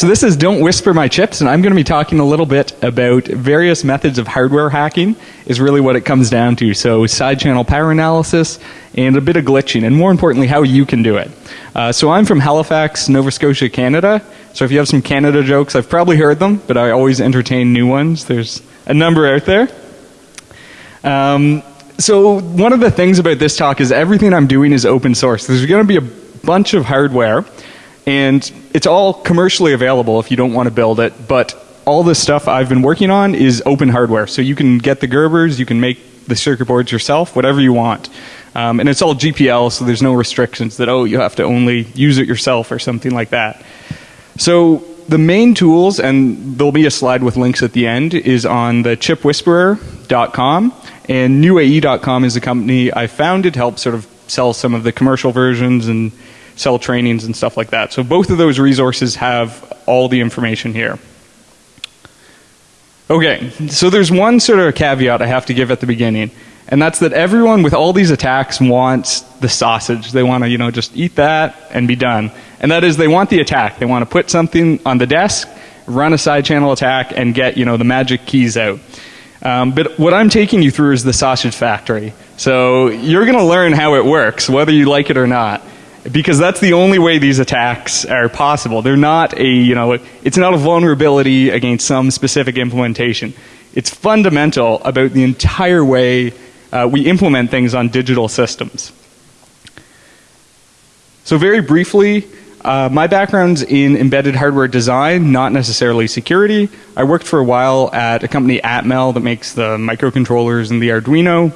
so this is Don't Whisper My Chips, and I'm going to be talking a little bit about various methods of hardware hacking, is really what it comes down to. So, side channel power analysis and a bit of glitching, and more importantly, how you can do it. Uh, so, I'm from Halifax, Nova Scotia, Canada. So, if you have some Canada jokes, I've probably heard them, but I always entertain new ones. There's a number out there. Um, so, one of the things about this talk is everything I'm doing is open source. There's going to be a bunch of hardware and it's all commercially available if you don't want to build it, but all the stuff I've been working on is open hardware. So you can get the Gerbers, you can make the circuit boards yourself, whatever you want. Um, and it's all GPL, so there's no restrictions that, oh, you have to only use it yourself or something like that. So the main tools, and there'll be a slide with links at the end, is on the chipwhisperer.com. And newae.com is a company I founded to help sort of sell some of the commercial versions and sell trainings and stuff like that. So both of those resources have all the information here. Okay, so there's one sort of caveat I have to give at the beginning, and that's that everyone with all these attacks wants the sausage. They want to, you know, just eat that and be done. And that is they want the attack. They want to put something on the desk, run a side channel attack, and get, you know, the magic keys out. Um, but what I'm taking you through is the sausage factory. So you're going to learn how it works, whether you like it or not because that's the only way these attacks are possible. They're not a, you know, it's not a vulnerability against some specific implementation. It's fundamental about the entire way uh, we implement things on digital systems. So very briefly, uh, my background's in embedded hardware design, not necessarily security. I worked for a while at a company Atmel that makes the microcontrollers and the Arduino.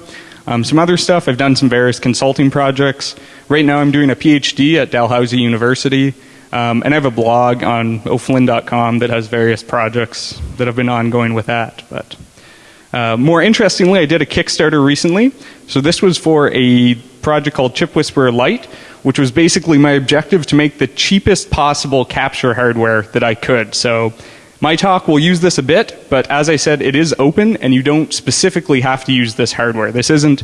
Um, some other stuff, I've done some various consulting projects. Right now I'm doing a PhD at Dalhousie University. Um, and I have a blog on oflynn.com that has various projects that have been ongoing with that. But uh, more interestingly, I did a Kickstarter recently. So this was for a project called Chip Whisperer Lite, which was basically my objective to make the cheapest possible capture hardware that I could. So my talk will use this a bit, but as I said, it is open and you don't specifically have to use this hardware. This isn't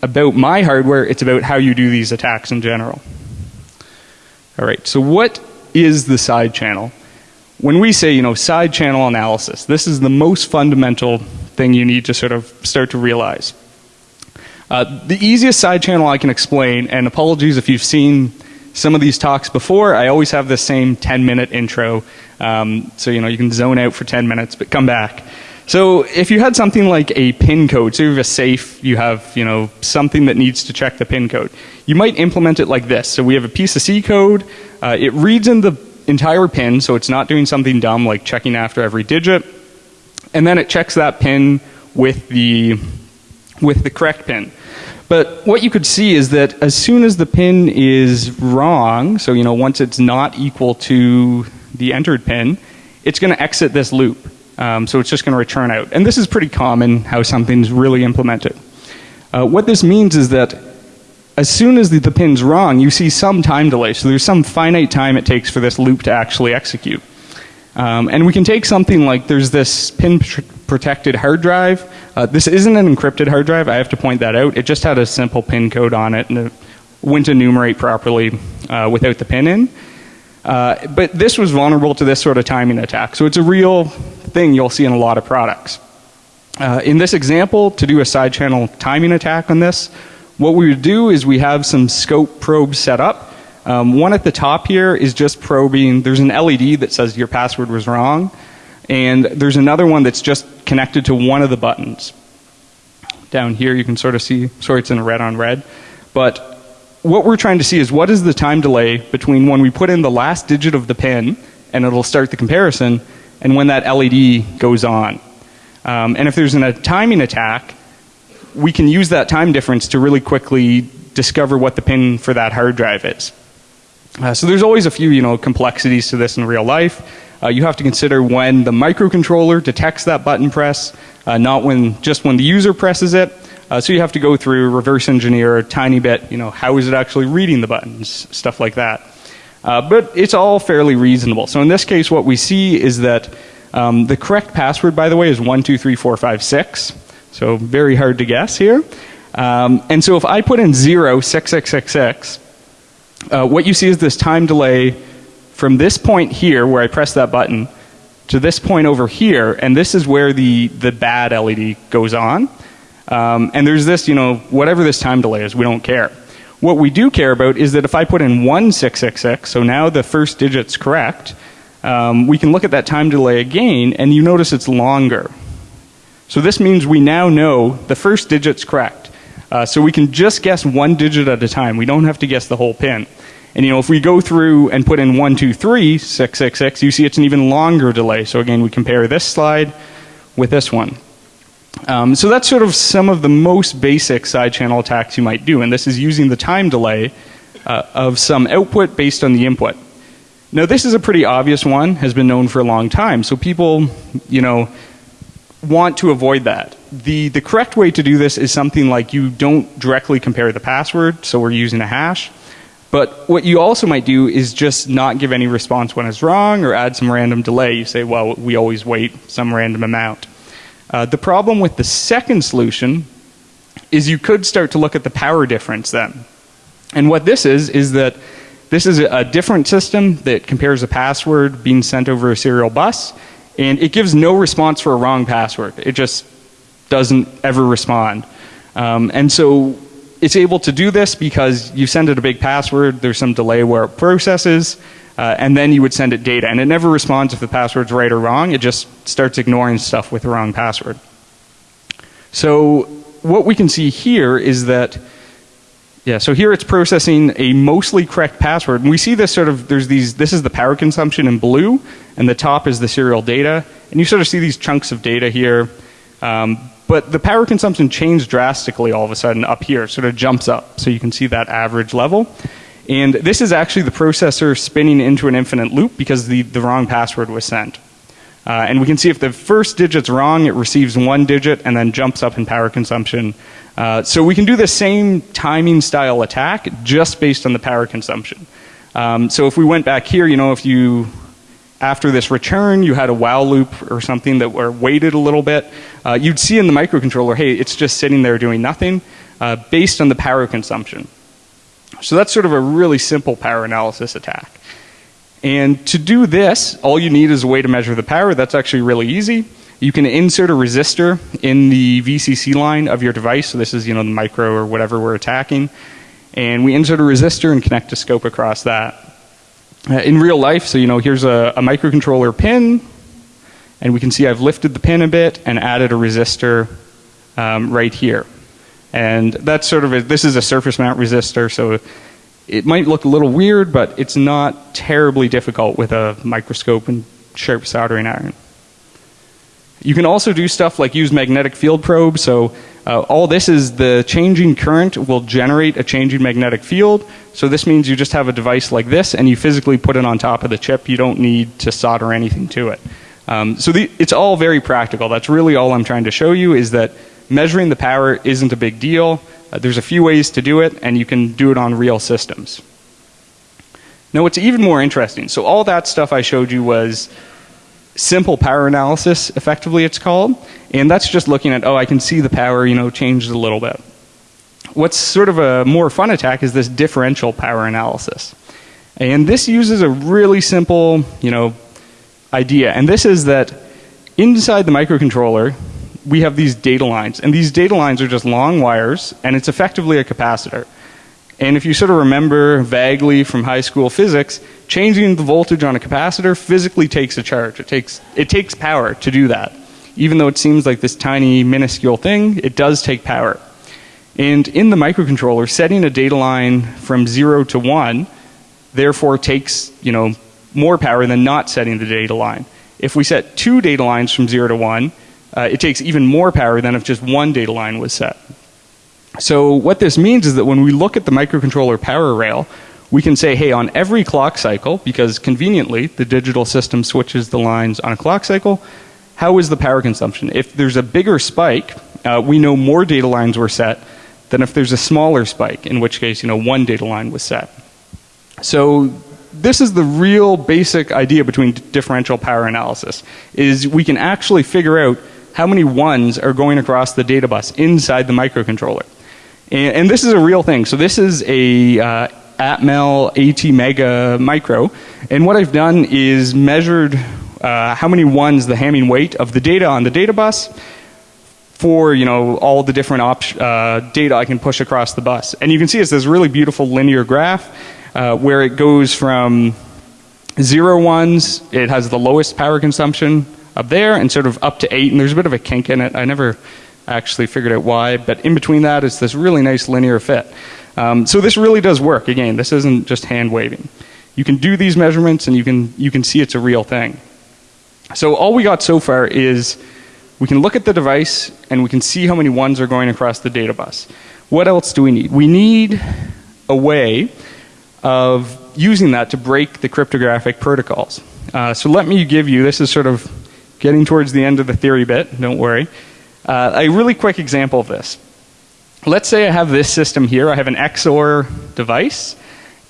about my hardware, it's about how you do these attacks in general. All right, so what is the side channel? When we say, you know, side channel analysis, this is the most fundamental thing you need to sort of start to realize. Uh, the easiest side channel I can explain, and apologies if you've seen some of these talks before, I always have the same 10 minute intro. Um, so, you know, you can zone out for 10 minutes, but come back. So if you had something like a pin code, so you have a safe, you have, you know, something that needs to check the pin code, you might implement it like this. So we have a piece of C code, uh, it reads in the entire pin, so it's not doing something dumb like checking after every digit, and then it checks that pin with the, with the correct pin. But what you could see is that as soon as the pin is wrong, so you know once it's not equal to the entered pin, it's going to exit this loop. Um, so it's just going to return out. And this is pretty common how something's really implemented. Uh, what this means is that as soon as the, the pin's wrong, you see some time delay. So there's some finite time it takes for this loop to actually execute. Um, and we can take something like there's this pin protected hard drive. Uh, this isn't an encrypted hard drive. I have to point that out. It just had a simple pin code on it and it wouldn't enumerate properly uh, without the pin in. Uh, but this was vulnerable to this sort of timing attack. So it's a real thing you'll see in a lot of products. Uh, in this example, to do a side channel timing attack on this, what we would do is we have some scope probes set up um, one at the top here is just probing, there's an LED that says your password was wrong, and there's another one that's just connected to one of the buttons. Down here you can sort of see, sorry it's in red on red, but what we're trying to see is what is the time delay between when we put in the last digit of the pin and it'll start the comparison and when that LED goes on. Um, and if there's an, a timing attack, we can use that time difference to really quickly discover what the pin for that hard drive is. Uh, so there's always a few, you know, complexities to this in real life. Uh, you have to consider when the microcontroller detects that button press, uh, not when just when the user presses it. Uh, so you have to go through reverse engineer a tiny bit. You know, how is it actually reading the buttons, stuff like that. Uh, but it's all fairly reasonable. So in this case, what we see is that um, the correct password, by the way, is one two three four five six. So very hard to guess here. Um, and so if I put in zero six six six six uh, what you see is this time delay from this point here where I press that button to this point over here, and this is where the, the bad LED goes on. Um, and there's this, you know, whatever this time delay is, we don't care. What we do care about is that if I put in 1666, so now the first digit's correct, um, we can look at that time delay again, and you notice it's longer. So this means we now know the first digit's correct. Uh, so we can just guess one digit at a time. We don't have to guess the whole pin. And you know, if we go through and put in one, two, three, six, six, six, you see it's an even longer delay. So again, we compare this slide with this one. Um, so that's sort of some of the most basic side channel attacks you might do, and this is using the time delay uh, of some output based on the input. Now this is a pretty obvious one, has been known for a long time, so people, you know, want to avoid that. The, the correct way to do this is something like you don't directly compare the password, so we're using a hash. But what you also might do is just not give any response when it's wrong or add some random delay. You say, well, we always wait some random amount. Uh, the problem with the second solution is you could start to look at the power difference then. And what this is, is that this is a different system that compares a password being sent over a serial bus, and it gives no response for a wrong password. It just doesn't ever respond. Um, and so it's able to do this because you send it a big password, there's some delay where it processes, uh, and then you would send it data. And it never responds if the password's right or wrong, it just starts ignoring stuff with the wrong password. So what we can see here is that yeah, so here it's processing a mostly correct password. And we see this sort of, there's these, this is the power consumption in blue, and the top is the serial data. And you sort of see these chunks of data here. Um, but the power consumption changed drastically all of a sudden up here, sort of jumps up. So you can see that average level. And this is actually the processor spinning into an infinite loop because the, the wrong password was sent. Uh, and we can see if the first digit's wrong, it receives one digit and then jumps up in power consumption. Uh, so we can do the same timing style attack just based on the power consumption. Um, so if we went back here, you know, if you after this return you had a while loop or something that were waited a little bit, uh, you'd see in the microcontroller, hey, it's just sitting there doing nothing uh, based on the power consumption. So that's sort of a really simple power analysis attack. And to do this, all you need is a way to measure the power. That's actually really easy. You can insert a resistor in the VCC line of your device. So this is, you know, the micro or whatever we're attacking. And we insert a resistor and connect a scope across that. Uh, in real life, so you know, here's a, a microcontroller pin, and we can see I've lifted the pin a bit and added a resistor um, right here. And that's sort of a, this is a surface mount resistor, so it might look a little weird, but it's not terribly difficult with a microscope and sharp soldering iron. You can also do stuff like use magnetic field probes. So uh, all this is the changing current will generate a changing magnetic field. So this means you just have a device like this and you physically put it on top of the chip. You don't need to solder anything to it. Um, so the, it's all very practical. That's really all I'm trying to show you is that measuring the power isn't a big deal. Uh, there's a few ways to do it and you can do it on real systems. Now what's even more interesting, so all that stuff I showed you was simple power analysis effectively it's called and that's just looking at oh I can see the power you know changed a little bit. What's sort of a more fun attack is this differential power analysis. And this uses a really simple, you know, idea. And this is that inside the microcontroller we have these data lines and these data lines are just long wires and it's effectively a capacitor. And if you sort of remember vaguely from high school physics, changing the voltage on a capacitor physically takes a charge. It takes, it takes power to do that. Even though it seems like this tiny minuscule thing, it does take power. And in the microcontroller, setting a data line from 0 to 1 therefore takes, you know, more power than not setting the data line. If we set two data lines from 0 to 1, uh, it takes even more power than if just one data line was set. So what this means is that when we look at the microcontroller power rail, we can say, hey, on every clock cycle, because conveniently the digital system switches the lines on a clock cycle, how is the power consumption? If there's a bigger spike, uh, we know more data lines were set than if there's a smaller spike, in which case, you know, one data line was set. So this is the real basic idea between differential power analysis, is we can actually figure out how many ones are going across the data bus inside the microcontroller. And, and this is a real thing. So this is a uh, Atmel ATmega Micro, and what I've done is measured uh, how many ones the Hamming weight of the data on the data bus for you know all the different uh, data I can push across the bus. And you can see it's this really beautiful linear graph uh, where it goes from zero ones, it has the lowest power consumption up there, and sort of up to eight. And there's a bit of a kink in it. I never actually figured out why, but in between that is this really nice linear fit. Um, so this really does work. Again, this isn't just hand waving. You can do these measurements, and you can you can see it's a real thing. So all we got so far is we can look at the device and we can see how many ones are going across the data bus. What else do we need? We need a way of using that to break the cryptographic protocols. Uh, so let me give you, this is sort of getting towards the end of the theory bit, don't worry. Uh, a really quick example of this. Let's say I have this system here. I have an XOR device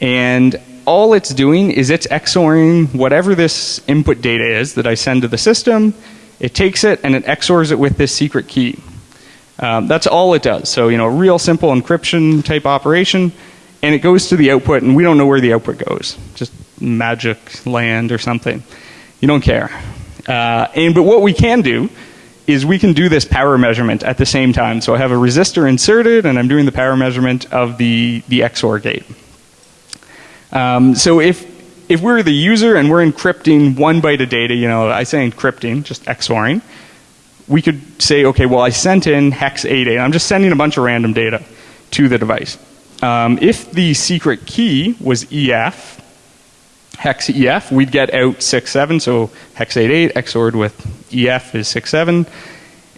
and all it's doing is it's XORing whatever this input data is that I send to the system it takes it and it XORs it with this secret key. Um, that's all it does. So, you know, a real simple encryption type operation, and it goes to the output, and we don't know where the output goes. Just magic land or something. You don't care. Uh, and but what we can do is we can do this power measurement at the same time. So I have a resistor inserted, and I'm doing the power measurement of the the XOR gate. Um, so if if we're the user and we're encrypting one byte of data, you know, I say encrypting, just XORing, we could say, okay, well, I sent in hex 88. I'm just sending a bunch of random data to the device. Um, if the secret key was EF, hex EF, we'd get out 67. So hex 88 XORed with EF is 67.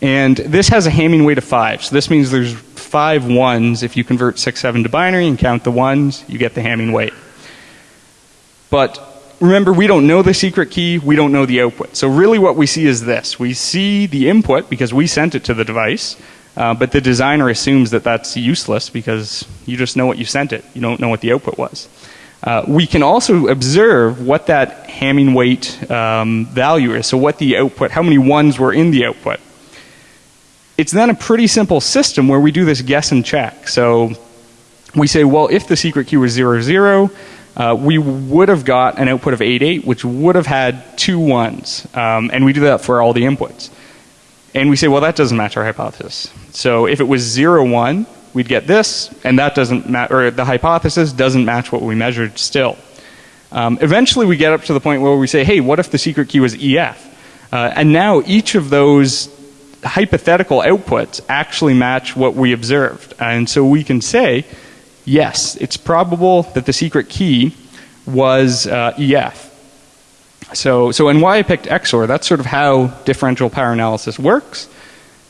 And this has a Hamming weight of 5. So this means there's five ones. If you convert 67 to binary and count the ones, you get the Hamming weight. But remember, we don't know the secret key, we don't know the output. So really what we see is this. We see the input because we sent it to the device, uh, but the designer assumes that that's useless because you just know what you sent it. You don't know what the output was. Uh, we can also observe what that Hamming weight um, value is. So what the output, how many ones were in the output. It's then a pretty simple system where we do this guess and check. So we say, well, if the secret key was 00, zero uh, we would have got an output of 88, which would have had two ones. Um, and we do that for all the inputs. And we say, well, that doesn't match our hypothesis. So if it was 0, 1, we'd get this, and that doesn't match, or the hypothesis doesn't match what we measured still. Um, eventually, we get up to the point where we say, hey, what if the secret key was EF? Uh, and now each of those hypothetical outputs actually match what we observed. And so we can say, yes, it's probable that the secret key was uh, EF. So, so and why I picked XOR, that's sort of how differential power analysis works.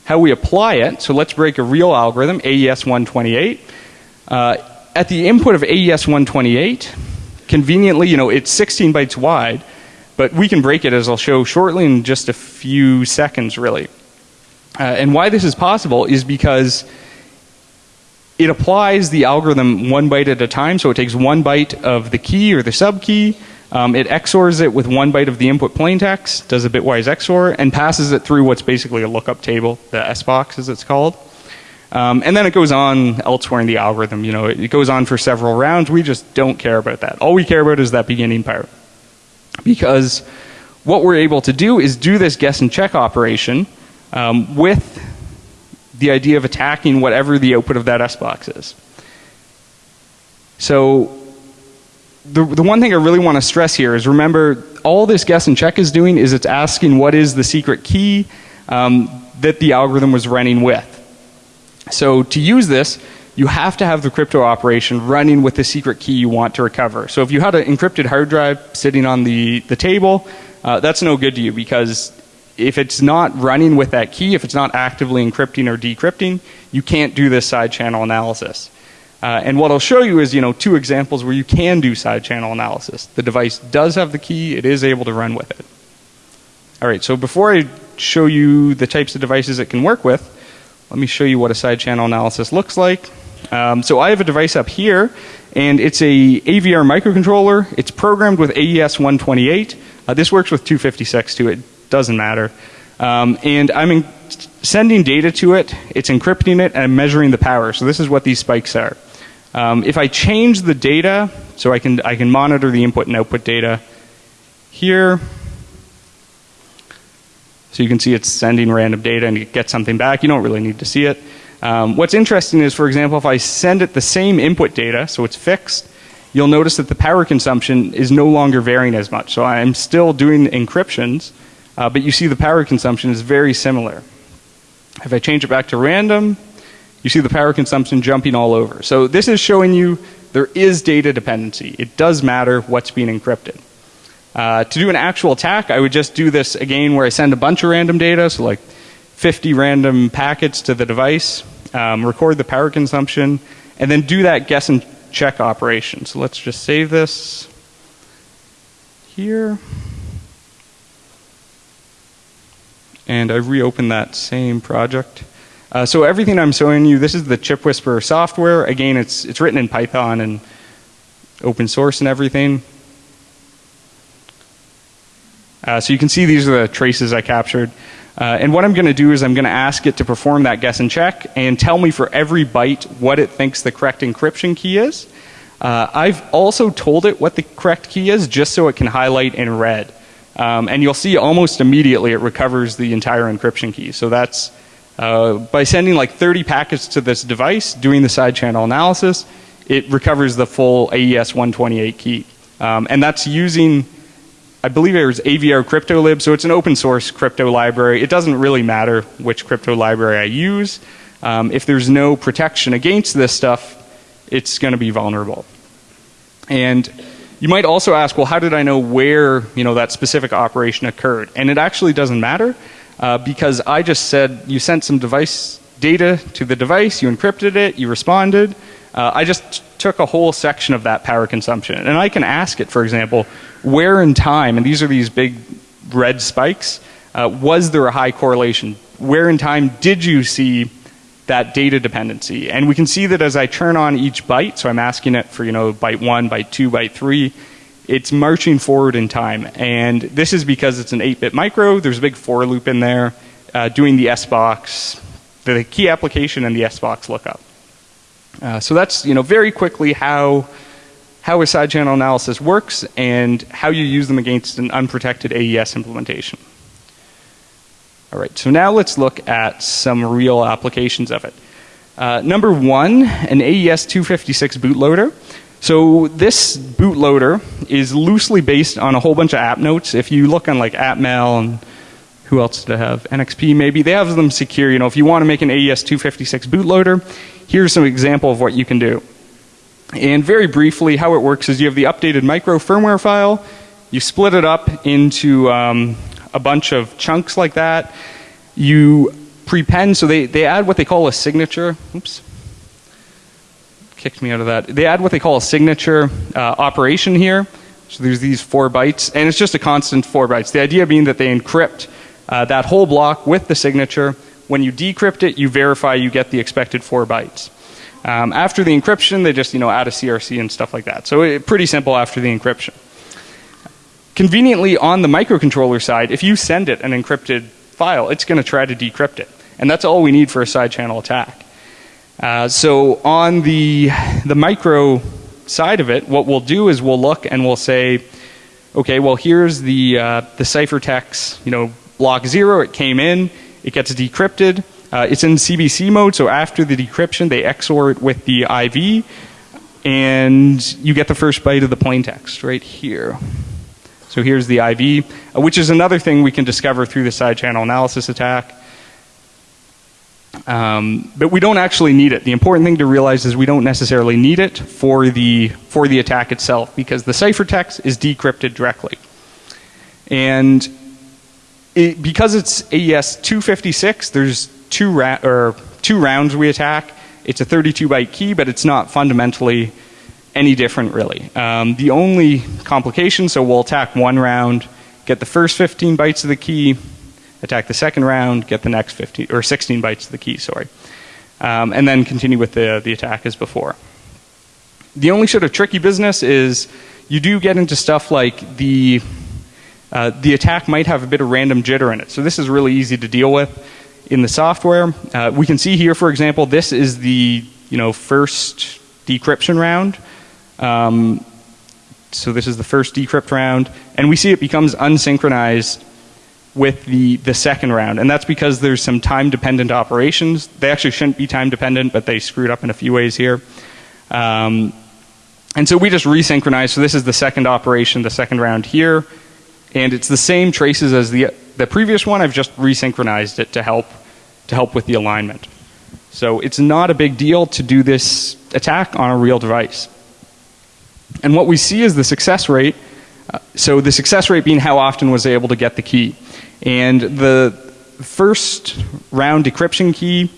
How we apply it, so let's break a real algorithm, AES 128. Uh, at the input of AES 128, conveniently, you know, it's 16 bytes wide, but we can break it as I'll show shortly in just a few seconds really. Uh, and why this is possible is because it applies the algorithm one byte at a time. So it takes one byte of the key or the sub key. Um, it XORs it with one byte of the input plaintext, does a bitwise XOR, and passes it through what's basically a lookup table, the S box as it's called. Um, and then it goes on elsewhere in the algorithm. You know, it, it goes on for several rounds. We just don't care about that. All we care about is that beginning part. Because what we're able to do is do this guess and check operation um, with the idea of attacking whatever the output of that S box is. So the, the one thing I really want to stress here is remember all this guess and check is doing is it's asking what is the secret key um, that the algorithm was running with. So to use this, you have to have the crypto operation running with the secret key you want to recover. So if you had an encrypted hard drive sitting on the, the table, uh, that's no good to you because if it's not running with that key, if it's not actively encrypting or decrypting, you can't do this side channel analysis. Uh, and what I'll show you is, you know, two examples where you can do side channel analysis. The device does have the key, it is able to run with it. All right, so before I show you the types of devices it can work with, let me show you what a side channel analysis looks like. Um, so I have a device up here, and it's a AVR microcontroller. It's programmed with AES 128. Uh, this works with 256 too. It doesn't matter. Um, and I'm sending data to it, it's encrypting it, and I'm measuring the power. So this is what these spikes are. Um, if I change the data, so I can, I can monitor the input and output data here. So you can see it's sending random data and it gets something back. You don't really need to see it. Um, what's interesting is, for example, if I send it the same input data, so it's fixed, you'll notice that the power consumption is no longer varying as much. So I'm still doing encryptions, uh, but you see the power consumption is very similar. If I change it back to random, you see the power consumption jumping all over. So this is showing you there is data dependency. It does matter what's being encrypted. Uh, to do an actual attack, I would just do this again where I send a bunch of random data, so like 50 random packets to the device, um, record the power consumption, and then do that guess and check operation. So let's just save this here. And I reopen that same project. Uh, so everything I'm showing you, this is the Chip Whisperer software. Again, it's, it's written in Python and open source and everything. Uh, so you can see these are the traces I captured. Uh, and what I'm going to do is I'm going to ask it to perform that guess and check and tell me for every byte what it thinks the correct encryption key is. Uh, I've also told it what the correct key is just so it can highlight in red. Um, and you'll see almost immediately it recovers the entire encryption key. So that's uh, by sending like 30 packets to this device, doing the side channel analysis, it recovers the full AES 128 key. Um, and that's using I believe it was AVR CryptoLib, so it's an open source crypto library. It doesn't really matter which crypto library I use. Um, if there's no protection against this stuff, it's going to be vulnerable. And you might also ask, well, how did I know where you know that specific operation occurred? And it actually doesn't matter uh, because I just said you sent some device data to the device, you encrypted it, you responded. Uh, I just took a whole section of that power consumption, and I can ask it, for example, where in time, and these are these big red spikes, uh, was there a high correlation? Where in time did you see that data dependency? And we can see that as I turn on each byte, so I'm asking it for, you know, byte one, byte two, byte three, it's marching forward in time. And this is because it's an 8 bit micro, there's a big for loop in there, uh, doing the S-box, the key application and the S-box lookup. Uh, so that's, you know, very quickly how how a side channel analysis works and how you use them against an unprotected AES implementation. All right, so now let's look at some real applications of it. Uh, number one, an AES 256 bootloader. So this bootloader is loosely based on a whole bunch of app notes. If you look on like Atmel and who else did I have? NXP maybe. They have them secure. You know, if you want to make an AES 256 bootloader, here's some example of what you can do. And very briefly, how it works is you have the updated micro firmware file, you split it up into um, a bunch of chunks like that. You prepend, so they, they add what they call a signature. Oops. Kicked me out of that. They add what they call a signature uh, operation here. So there's these four bytes, and it's just a constant four bytes. The idea being that they encrypt uh, that whole block with the signature. When you decrypt it, you verify you get the expected four bytes. Um, after the encryption, they just you know add a CRC and stuff like that. So it, pretty simple after the encryption. Conveniently, on the microcontroller side, if you send it an encrypted file, it's going to try to decrypt it, and that's all we need for a side channel attack. Uh, so on the the micro side of it, what we'll do is we'll look and we'll say, okay, well here's the uh, the ciphertext, you know, block zero. It came in, it gets decrypted. Uh, it's in CBC mode, so after the decryption, they XOR it with the IV, and you get the first byte of the plain text right here. So here's the IV, uh, which is another thing we can discover through the side channel analysis attack. Um, but we don't actually need it. The important thing to realize is we don't necessarily need it for the for the attack itself because the ciphertext is decrypted directly. And it, because it's AES 256, there's two, ra- or two rounds we attack. It's a 32 byte key, but it's not fundamentally any different really. Um, the only complication, so we'll attack one round, get the first 15 bytes of the key, attack the second round, get the next 15 or 16 bytes of the key, sorry, um, and then continue with the the attack as before. The only sort of tricky business is you do get into stuff like the uh, the attack might have a bit of random jitter in it. So this is really easy to deal with in the software. Uh, we can see here, for example, this is the you know first decryption round. Um, so this is the first decrypt round, and we see it becomes unsynchronized with the, the second round. And that's because there's some time dependent operations. They actually shouldn't be time dependent, but they screwed up in a few ways here. Um, and so we just resynchronize. So this is the second operation, the second round here. And it's the same traces as the, the previous one. I've just resynchronized it to help, to help with the alignment. So it's not a big deal to do this attack on a real device. And what we see is the success rate. Uh, so the success rate being how often was able to get the key. And the first round decryption key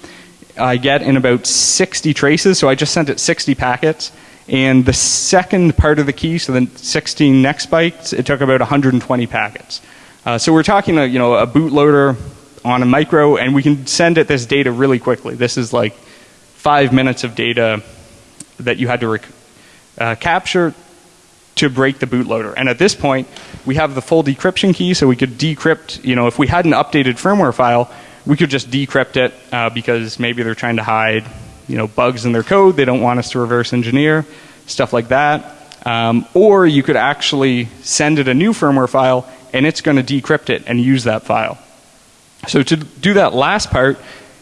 I get in about 60 traces. So I just sent it 60 packets. And the second part of the key, so the 16 next bytes, it took about 120 packets. Uh, so we're talking, a, you know, a bootloader on a micro, and we can send it this data really quickly. This is like five minutes of data that you had to uh, capture to break the bootloader. And at this point, we have the full decryption key, so we could decrypt, you know, if we had an updated firmware file, we could just decrypt it uh, because maybe they're trying to hide, you know, bugs in their code. They don't want us to reverse engineer, stuff like that. Um, or you could actually send it a new firmware file and it's going to decrypt it and use that file. So to do that last part,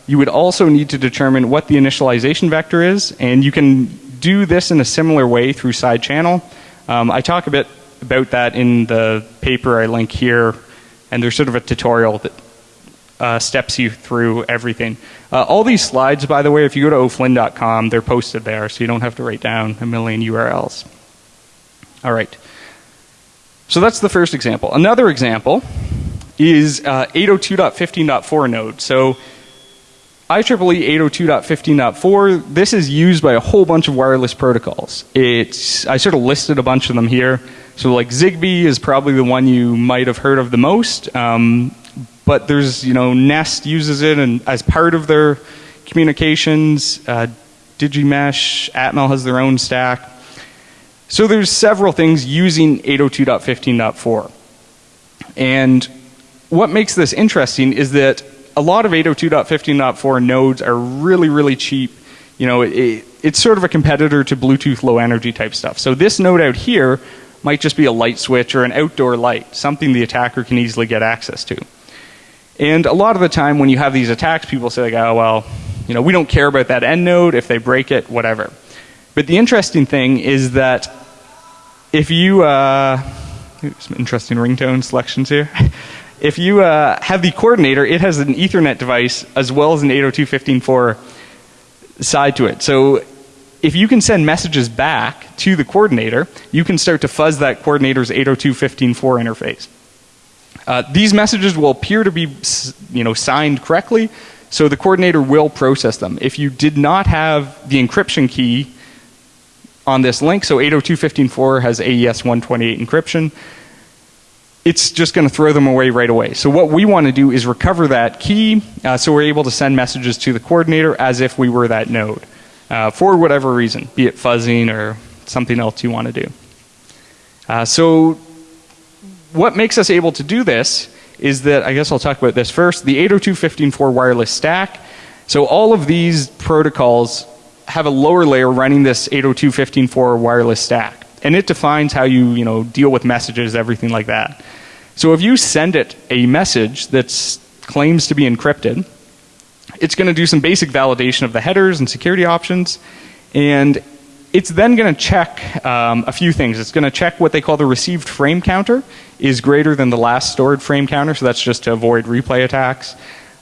you would also need to determine what the initialization vector is, and you can do this in a similar way through side channel. Um, I talk a bit about that in the paper I link here, and there's sort of a tutorial that uh, steps you through everything. Uh, all these slides, by the way, if you go to oflynn.com, they're posted there, so you don't have to write down a million URLs. All right. So that's the first example. Another example is uh, 802.15.4 node. So IEEE 802.15.4, this is used by a whole bunch of wireless protocols. It's, I sort of listed a bunch of them here. So like Zigbee is probably the one you might have heard of the most. Um, but there's, you know, Nest uses it and as part of their communications. Uh, Digimesh, Atmel has their own stack. So there's several things using 802.15.4. And what makes this interesting is that a lot of 802.15.4 nodes are really, really cheap. You know, it, it's sort of a competitor to Bluetooth low energy type stuff. So this node out here might just be a light switch or an outdoor light, something the attacker can easily get access to. And a lot of the time when you have these attacks, people say like, oh, well, you know, we don't care about that end node. If they break it, whatever. But the interesting thing is that if you, uh, some interesting ringtone selections here. if you uh, have the coordinator, it has an Ethernet device as well as an 802.15.4 side to it. So if you can send messages back to the coordinator, you can start to fuzz that coordinator's 802.15.4 interface. Uh, these messages will appear to be, you know, signed correctly, so the coordinator will process them. If you did not have the encryption key on this link, so 802.15.4 has AES 128 encryption, it's just going to throw them away right away. So what we want to do is recover that key uh, so we're able to send messages to the coordinator as if we were that node uh, for whatever reason, be it fuzzing or something else you want to do. Uh, so what makes us able to do this is that, I guess I'll talk about this first, the 802.15.4 wireless stack. So all of these protocols have a lower layer running this 802.15.4 wireless stack and it defines how you, you know, deal with messages, everything like that. So if you send it a message that claims to be encrypted, it's going to do some basic validation of the headers and security options, and it's then going to check um, a few things. It's going to check what they call the received frame counter is greater than the last stored frame counter, so that's just to avoid replay attacks.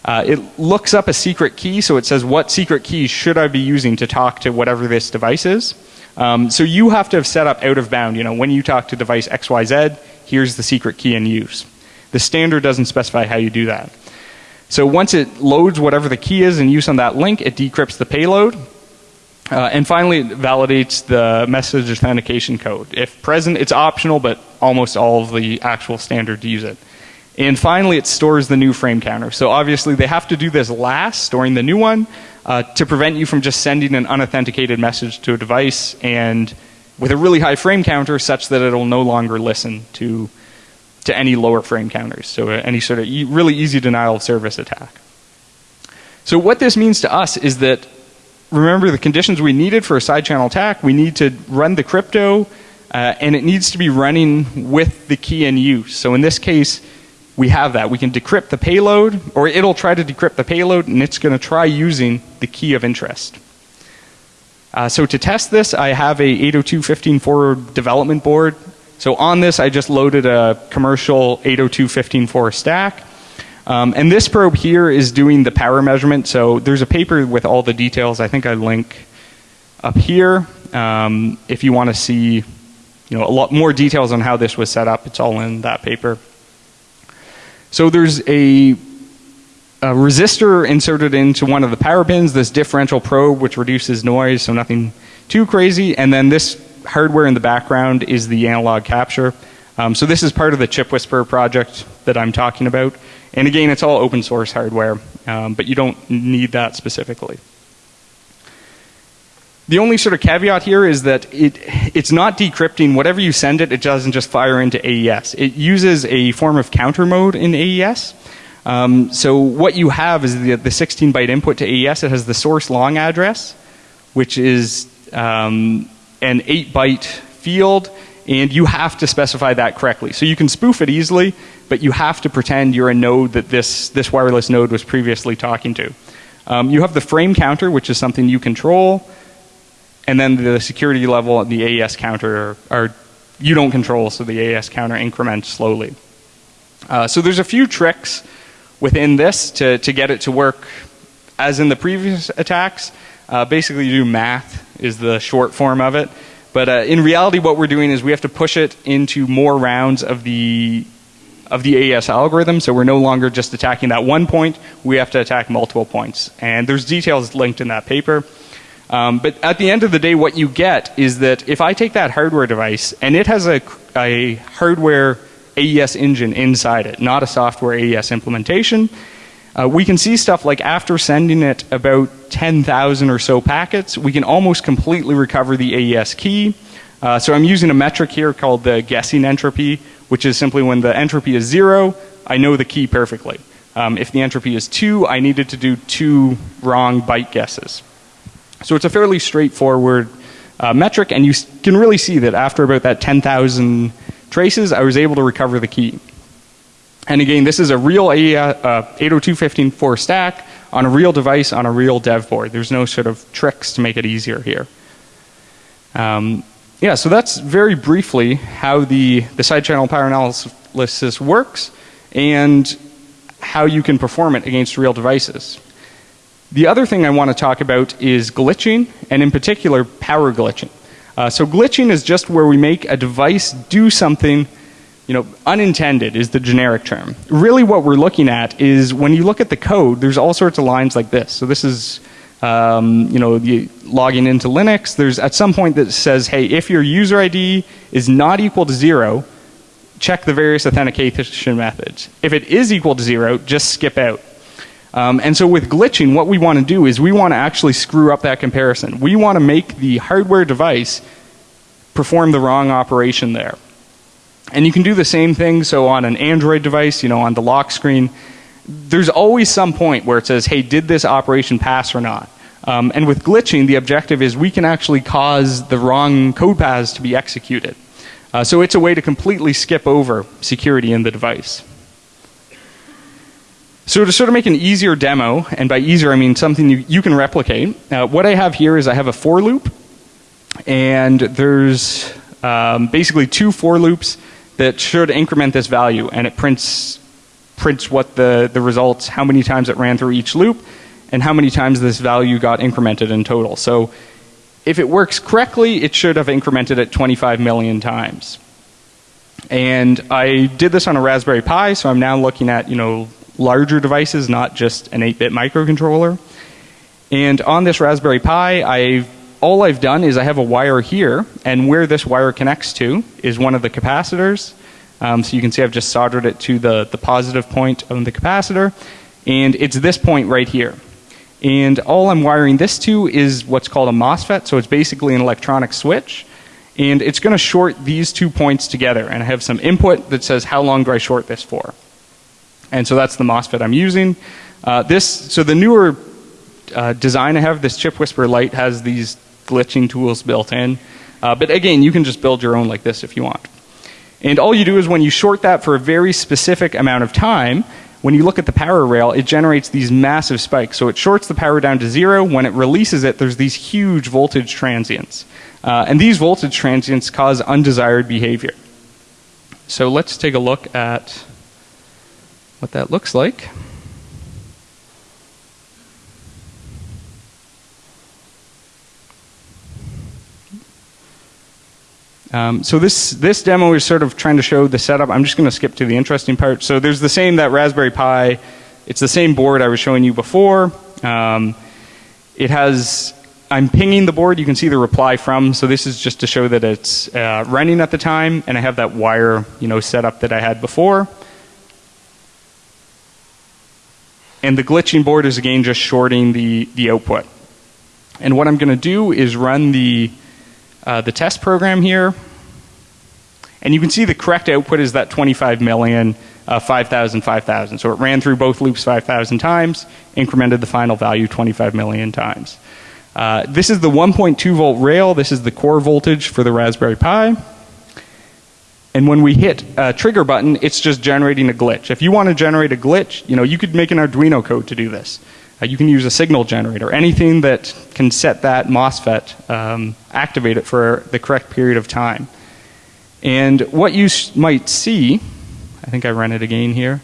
Uh, it looks up a secret key, so it says what secret key should I be using to talk to whatever this device is. Um, so you have to have set up out of bound, you know, when you talk to device XYZ, here's the secret key in use. The standard doesn't specify how you do that. So once it loads whatever the key is in use on that link, it decrypts the payload. Uh, and finally, it validates the message authentication code. If present, it's optional, but almost all of the actual standards use it. And finally, it stores the new frame counter. So obviously, they have to do this last, storing the new one, uh, to prevent you from just sending an unauthenticated message to a device and with a really high frame counter such that it'll no longer listen to to any lower frame counters. So uh, any sort of e really easy denial of service attack. So what this means to us is that remember the conditions we needed for a side channel attack. We need to run the crypto, uh, and it needs to be running with the key in use. So in this case, we have that. We can decrypt the payload, or it'll try to decrypt the payload, and it's going to try using the key of interest. Uh, so to test this, I have a 802.15.4 development board. So on this, I just loaded a commercial 802.15.4 stack. Um, and this probe here is doing the power measurement. So there's a paper with all the details. I think I link up here. Um, if you want to see, you know, a lot more details on how this was set up, it's all in that paper. So there's a, a resistor inserted into one of the power pins, this differential probe which reduces noise, so nothing too crazy. And then this hardware in the background is the analog capture. Um, so this is part of the Chip ChipWhisperer project that I'm talking about. And again, it's all open source hardware, um, but you don't need that specifically. The only sort of caveat here is that it, it's not decrypting. Whatever you send it, it doesn't just fire into AES. It uses a form of counter mode in AES. Um, so what you have is the, the 16 byte input to AES. It has the source long address, which is um, an 8 byte field, and you have to specify that correctly. So you can spoof it easily, but you have to pretend you're a node that this, this wireless node was previously talking to. Um, you have the frame counter, which is something you control and then the security level and the AES counter are, you don't control, so the AES counter increments slowly. Uh, so there's a few tricks within this to, to get it to work as in the previous attacks. Uh, basically, you do math is the short form of it. But uh, in reality, what we're doing is we have to push it into more rounds of the of the AES algorithm. So we're no longer just attacking that one point. We have to attack multiple points. And there's details linked in that paper. Um, but at the end of the day, what you get is that if I take that hardware device and it has a, a hardware AES engine inside it, not a software AES implementation, uh, we can see stuff like after sending it about 10,000 or so packets, we can almost completely recover the AES key. Uh, so I'm using a metric here called the guessing entropy, which is simply when the entropy is zero, I know the key perfectly. Um, if the entropy is two, I needed to do two wrong byte guesses. So it's a fairly straightforward uh, metric, and you can really see that after about that 10,000 traces, I was able to recover the key. And again, this is a real uh, 802.15.4 stack on a real device on a real dev board. There's no sort of tricks to make it easier here. Um, yeah, so that's very briefly how the, the side channel power analysis works and how you can perform it against real devices. The other thing I want to talk about is glitching, and in particular, power glitching. Uh, so glitching is just where we make a device do something, you know, unintended is the generic term. Really what we're looking at is when you look at the code, there's all sorts of lines like this. So this is, um, you know, logging into Linux, there's at some point that says, hey, if your user ID is not equal to zero, check the various authentication methods. If it is equal to zero, just skip out. Um, and so with glitching, what we want to do is we want to actually screw up that comparison. We want to make the hardware device perform the wrong operation there. And you can do the same thing. So on an Android device, you know, on the lock screen, there's always some point where it says, hey, did this operation pass or not? Um, and with glitching, the objective is we can actually cause the wrong code paths to be executed. Uh, so it's a way to completely skip over security in the device. So to sort of make an easier demo, and by easier I mean something you, you can replicate, uh, what I have here is I have a for loop, and there's um, basically two for loops that should increment this value, and it prints prints what the, the results, how many times it ran through each loop, and how many times this value got incremented in total. So if it works correctly, it should have incremented it 25 million times. And I did this on a Raspberry Pi, so I'm now looking at, you know, larger devices, not just an 8-bit microcontroller. And on this Raspberry Pi, I've all I've done is I have a wire here, and where this wire connects to is one of the capacitors. Um, so you can see I've just soldered it to the, the positive point of the capacitor, and it's this point right here. And all I'm wiring this to is what's called a MOSFET, so it's basically an electronic switch. And it's going to short these two points together, and I have some input that says how long do I short this for. And so that's the MOSFET I'm using. Uh, this, so the newer uh, design I have, this Chip Whisperer Lite has these glitching tools built in. Uh, but again, you can just build your own like this if you want. And all you do is when you short that for a very specific amount of time, when you look at the power rail, it generates these massive spikes. So it shorts the power down to zero. When it releases it, there's these huge voltage transients. Uh, and these voltage transients cause undesired behavior. So let's take a look at what that looks like. Um, so this this demo is sort of trying to show the setup. I'm just going to skip to the interesting part. So there's the same that Raspberry Pi. It's the same board I was showing you before. Um, it has. I'm pinging the board. You can see the reply from. So this is just to show that it's uh, running at the time, and I have that wire, you know, set up that I had before. And the glitching board is again just shorting the the output. And what I'm going to do is run the uh, the test program here. And you can see the correct output is that 25 million, uh, 5,000, 5,000. So it ran through both loops 5,000 times, incremented the final value 25 million times. Uh, this is the 1.2 volt rail. This is the core voltage for the Raspberry Pi. And when we hit a trigger button, it's just generating a glitch. If you want to generate a glitch, you know, you could make an Arduino code to do this. Uh, you can use a signal generator, anything that can set that MOSFET, um, activate it for the correct period of time. And what you might see, I think I ran it again here,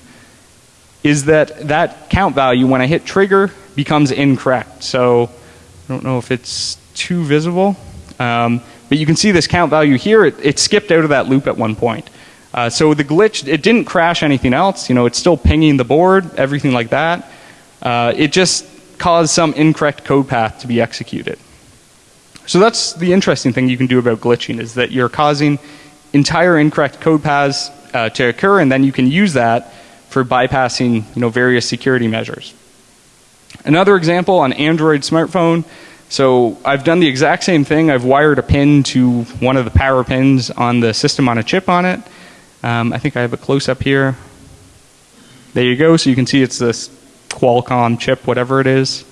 is that that count value when I hit trigger becomes incorrect. So I don't know if it's too visible, um, but you can see this count value here. It, it skipped out of that loop at one point. Uh, so the glitch, it didn't crash anything else. You know, it's still pinging the board, everything like that. Uh, it just caused some incorrect code path to be executed. So that's the interesting thing you can do about glitching is that you're causing entire incorrect code paths uh, to occur and then you can use that for bypassing you know, various security measures. Another example on Android smartphone. So I've done the exact same thing. I've wired a pin to one of the power pins on the system on a chip on it. Um, I think I have a close up here. There you go. So you can see it's this Qualcomm chip, whatever it is.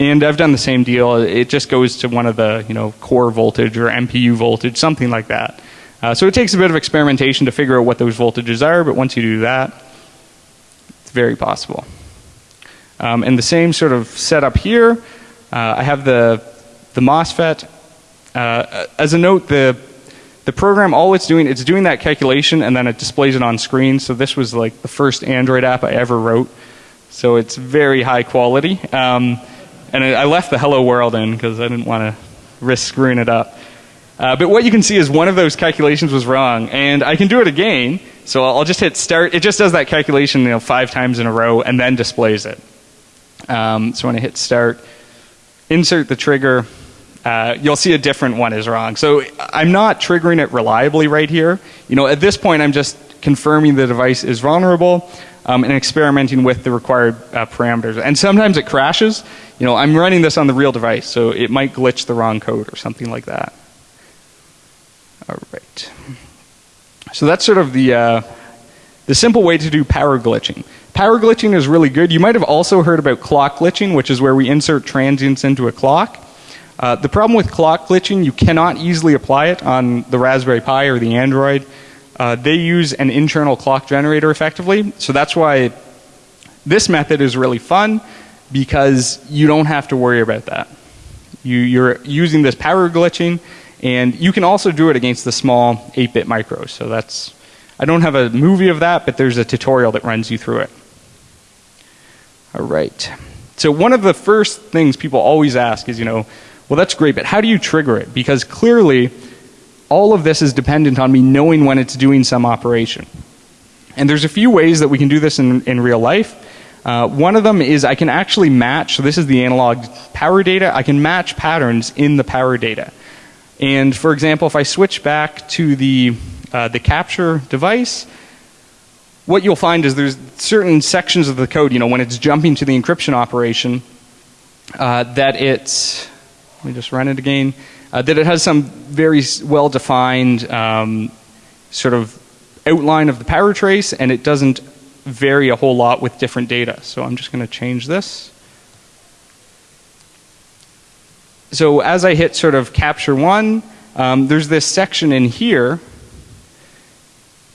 And I've done the same deal. It just goes to one of the, you know, core voltage or MPU voltage, something like that. Uh, so it takes a bit of experimentation to figure out what those voltages are, but once you do that, it's very possible. Um, and the same sort of setup here. Uh, I have the the MOSFET. Uh, as a note, the the program, all it's doing, it's doing that calculation and then it displays it on screen. So this was like the first Android app I ever wrote. So it's very high quality. Um, and I left the hello world in because I didn't want to risk screwing it up. Uh, but what you can see is one of those calculations was wrong, and I can do it again. So I'll just hit start. It just does that calculation, you know, five times in a row, and then displays it. Um, so when I hit start, insert the trigger, uh, you'll see a different one is wrong. So I'm not triggering it reliably right here. You know, at this point, I'm just confirming the device is vulnerable um, and experimenting with the required uh, parameters. And sometimes it crashes. You know, I'm running this on the real device, so it might glitch the wrong code or something like that. All right. So that's sort of the uh, the simple way to do power glitching. Power glitching is really good. You might have also heard about clock glitching, which is where we insert transients into a clock. Uh, the problem with clock glitching, you cannot easily apply it on the Raspberry Pi or the Android. Uh, they use an internal clock generator effectively, so that's why this method is really fun because you don't have to worry about that. You, you're using this power glitching, and you can also do it against the small 8-bit micros. So that's, I don't have a movie of that, but there's a tutorial that runs you through it. All right. So one of the first things people always ask is, you know, well, that's great, but how do you trigger it? Because clearly, all of this is dependent on me knowing when it's doing some operation. And there's a few ways that we can do this in, in real life. Uh, one of them is I can actually match, so this is the analog power data, I can match patterns in the power data. And for example, if I switch back to the, uh, the capture device, what you'll find is there's certain sections of the code, you know, when it's jumping to the encryption operation, uh, that it's, let me just run it again, uh, that it has some very well-defined um, sort of outline of the power trace and it doesn't vary a whole lot with different data. So I'm just going to change this. So as I hit sort of capture one, um, there's this section in here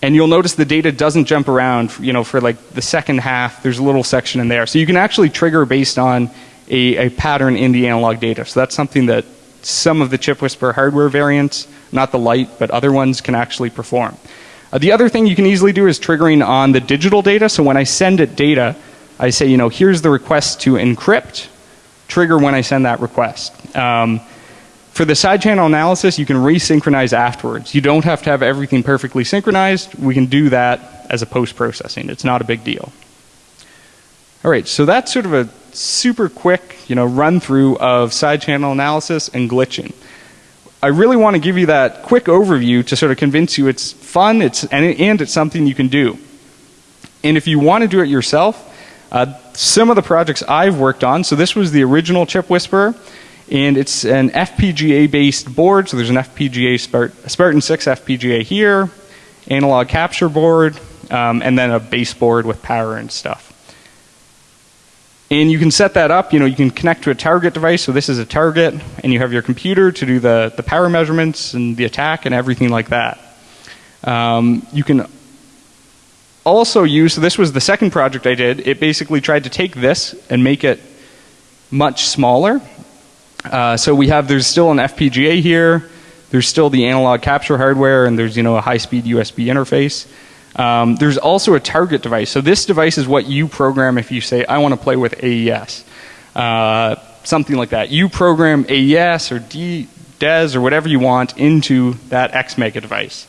and you'll notice the data doesn't jump around, you know, for like the second half, there's a little section in there. So you can actually trigger based on a, a pattern in the analog data. So that's something that some of the ChipWhisperer hardware variants, not the Lite, but other ones can actually perform. Uh, the other thing you can easily do is triggering on the digital data. So when I send it data, I say, you know, here's the request to encrypt, trigger when I send that request. Um, for the side channel analysis, you can resynchronize afterwards. You don't have to have everything perfectly synchronized. We can do that as a post processing. It's not a big deal. All right, so that's sort of a super quick, you know, run through of side channel analysis and glitching. I really want to give you that quick overview to sort of convince you it's fun, it's and, and it's something you can do. And if you want to do it yourself, uh, some of the projects I've worked on. So this was the original ChipWhisperer and it's an FPGA based board. So there's an FPGA Spart Spartan 6 FPGA here, analog capture board, um, and then a base board with power and stuff. And you can set that up, you know, you can connect to a target device. So this is a target and you have your computer to do the, the power measurements and the attack and everything like that. Um, you can also use, so this was the second project I did. It basically tried to take this and make it much smaller uh, so we have, there's still an FPGA here, there's still the analog capture hardware, and there's, you know, a high speed USB interface. Um, there's also a target device. So this device is what you program if you say, I want to play with AES. Uh, something like that. You program AES or D, DES or whatever you want into that XMega device.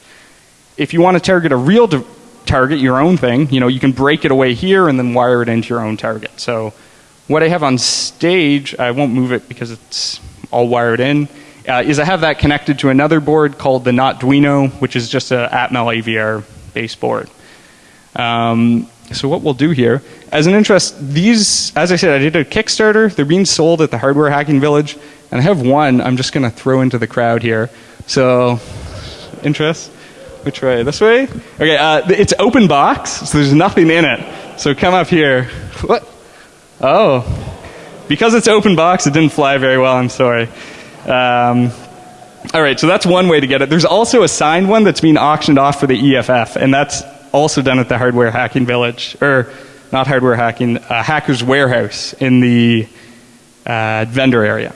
If you want to target a real target, your own thing, you know, you can break it away here and then wire it into your own target. So what I have on stage, I won't move it because it's all wired in, uh, is I have that connected to another board called the Notduino, which is just a Atmel AVR base board. Um, so what we'll do here, as an interest, these, as I said, I did a Kickstarter. They're being sold at the Hardware Hacking Village, and I have one I'm just going to throw into the crowd here. So, interest? Which way? This way? Okay, uh, it's open box, so there's nothing in it. So come up here. What? Oh, because it's open box, it didn't fly very well. I'm sorry. Um, all right, so that's one way to get it. There's also a signed one that's being auctioned off for the EFF, and that's also done at the Hardware Hacking Village, or not Hardware Hacking, uh, Hackers Warehouse in the uh, vendor area.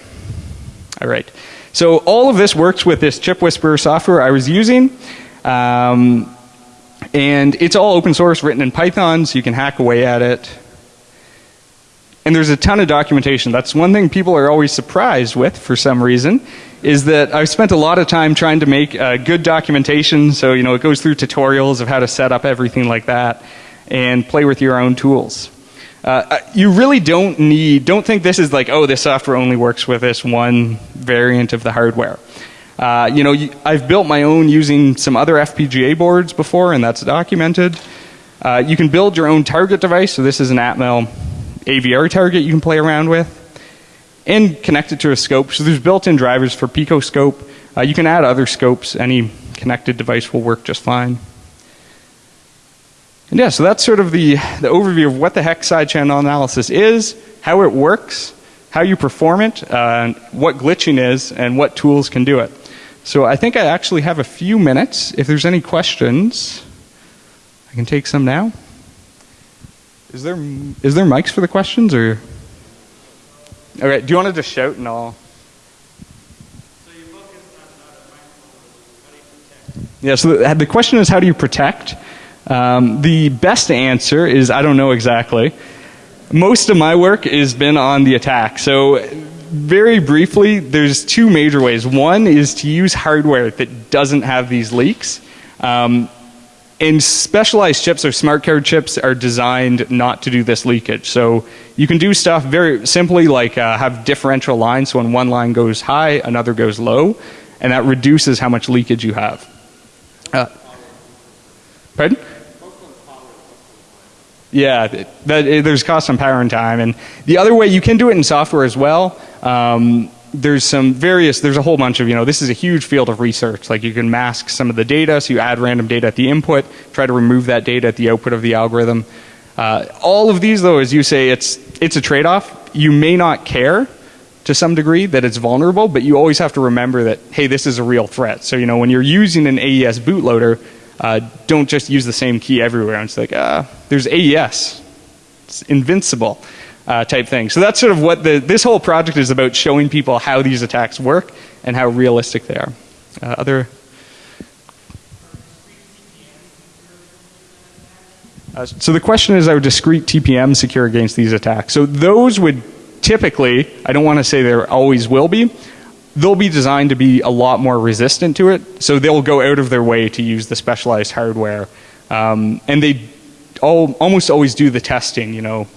All right. So all of this works with this ChipWhisperer software I was using. Um, and it's all open source, written in Python, so you can hack away at it. And there's a ton of documentation. That's one thing people are always surprised with for some reason is that I've spent a lot of time trying to make uh, good documentation. So, you know, it goes through tutorials of how to set up everything like that and play with your own tools. Uh, uh you really don't need, don't think this is like, oh, this software only works with this one variant of the hardware. Uh, you know, I've built my own using some other FPGA boards before, and that's documented. Uh, you can build your own target device. So this is an Atmel AVR target you can play around with and connect it to a scope. So there's built-in drivers for Picoscope. Uh, you can add other scopes. Any connected device will work just fine. And yeah, so that's sort of the, the overview of what the heck side channel analysis is, how it works, how you perform it, uh, what glitching is, and what tools can do it. So I think I actually have a few minutes. If there's any questions, I can take some now. Is there is there mics for the questions or? All right. Do you want to just shout and I'll? Yeah. So the, the question is, how do you protect? Um, the best answer is I don't know exactly. Most of my work has been on the attack. So very briefly, there's two major ways. One is to use hardware that doesn't have these leaks. Um, and specialized chips or smart card chips are designed not to do this leakage. So you can do stuff very simply like uh, have differential lines. So when one line goes high, another goes low, and that reduces how much leakage you have. Uh, pardon? Yeah, that, there's cost on power and time. And the other way you can do it in software as well. Um, there's some various, there's a whole bunch of, you know, this is a huge field of research. Like you can mask some of the data, so you add random data at the input, try to remove that data at the output of the algorithm. Uh, all of these though, as you say, it's, it's a trade-off. You may not care to some degree that it's vulnerable, but you always have to remember that, hey, this is a real threat. So, you know, when you're using an AES bootloader, uh, don't just use the same key everywhere. And it's like, ah, there's AES. It's invincible uh, type thing. So that's sort of what the, this whole project is about showing people how these attacks work and how realistic they are. Uh, other Uh, so the question is, are discrete TPM secure against these attacks? So those would typically, I don't want to say there always will be, they'll be designed to be a lot more resistant to it. So they'll go out of their way to use the specialized hardware. Um, and they all, almost always do the testing, you know.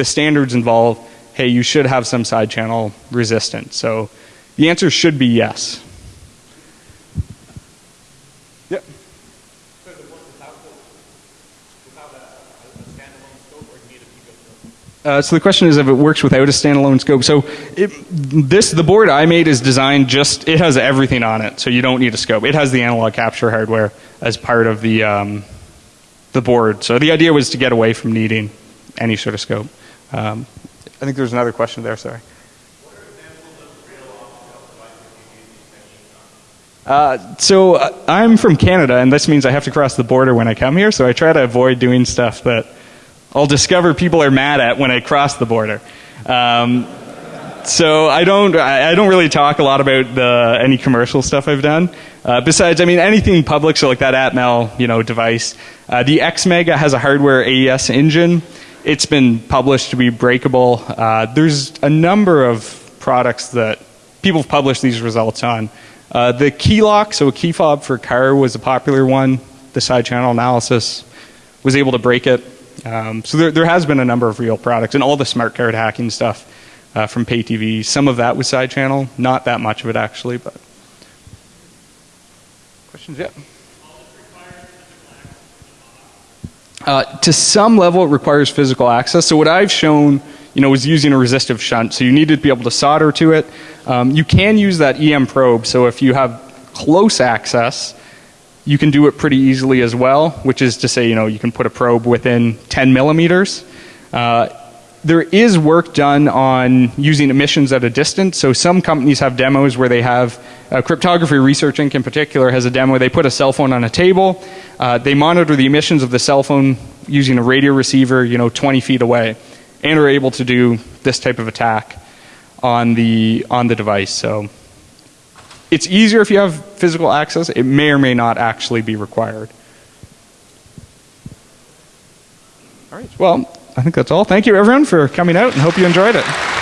The standards involve, hey, you should have some side channel resistance. So the answer should be yes. Yep. Uh, so the question is if it works without a standalone scope. So it, this, the board I made is designed just, it has everything on it, so you don't need a scope. It has the analog capture hardware as part of the, um, the board. So the idea was to get away from needing any sort of scope. Um, I think there's another question there, sorry. Uh, so uh, I'm from Canada, and this means I have to cross the border when I come here. So I try to avoid doing stuff that I'll discover people are mad at when I cross the border. Um, so I don't I don't really talk a lot about the any commercial stuff I've done. Uh, besides, I mean anything public, so like that Atmel you know device. Uh, the XMega has a hardware AES engine. It's been published to be breakable. Uh, there's a number of products that people have published these results on. Uh, the KeeLoq, so a key fob for car was a popular one. The side channel analysis was able to break it. Um, so there, there has been a number of real products and all the smart card hacking stuff uh, from pay TV. Some of that was side channel, not that much of it actually, but questions yet? Uh, to some level, it requires physical access. So what I've shown, you know, is using a resistive shunt. So you need to be able to solder to it. Um, you can use that EM probe. So if you have close access, you can do it pretty easily as well, which is to say, you know, you can put a probe within 10 millimeters. Uh, there is work done on using emissions at a distance. So some companies have demos where they have uh, cryptography research inc in particular has a demo they put a cell phone on a table. Uh, they monitor the emissions of the cell phone using a radio receiver you know 20 feet away and are able to do this type of attack on the on the device. So it's easier if you have physical access. It may or may not actually be required. All right. Well I think that's all. Thank you everyone for coming out and hope you enjoyed it.